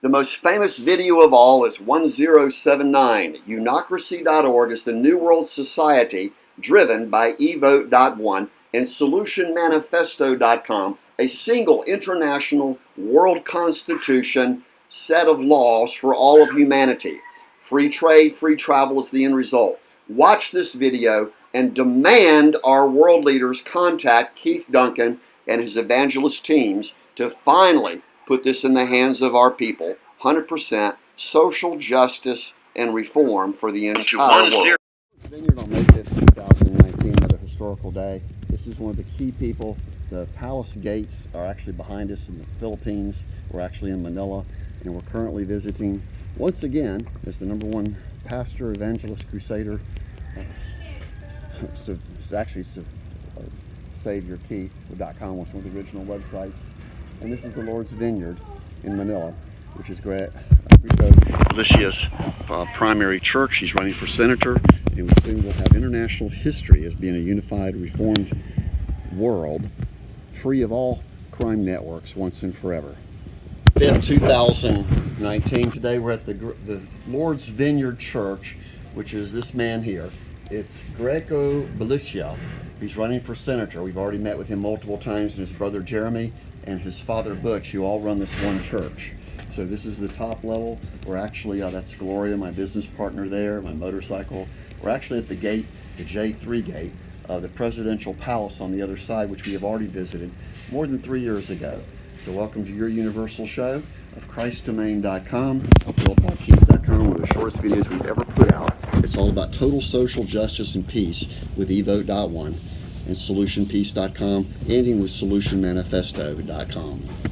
The most famous video of all is 1079. Unocracy.org is the New World Society driven by evote.one and solutionmanifesto.com, a single international world constitution set of laws for all of humanity. Free trade, free travel is the end result. Watch this video and demand our world leaders contact Keith Duncan and his evangelist teams to finally put this in the hands of our people. 100% social justice and reform for the entire world. Vineyard on May 5th, 2019, another historical day. This is one of the key people. The palace gates are actually behind us in the Philippines. We're actually in Manila, and we're currently visiting, once again, as the number one pastor, evangelist, crusader. So it's actually uh, SaviorKeith.com was one of the original websites. And this is the Lord's Vineyard in Manila, which is. Greco Belgica's uh, primary church. He's running for senator, and we soon will have international history as being a unified, reformed world, free of all crime networks once and forever. 5th, 2019. Today we're at the, the Lord's Vineyard Church, which is this man here. It's Greco Belgica. He's running for senator. We've already met with him multiple times, and his brother Jeremy and his father Butch, you all run this one church. So this is the top level. We're actually, uh, that's Gloria, my business partner there, my motorcycle. We're actually at the gate, the J3 gate, uh, the presidential palace on the other side, which we have already visited more than three years ago. So welcome to your universal show of ChristDomain.com, one of the shortest videos we've ever put. It's all about total social justice and peace with evote.one and solutionpeace.com, anything with solutionmanifesto.com.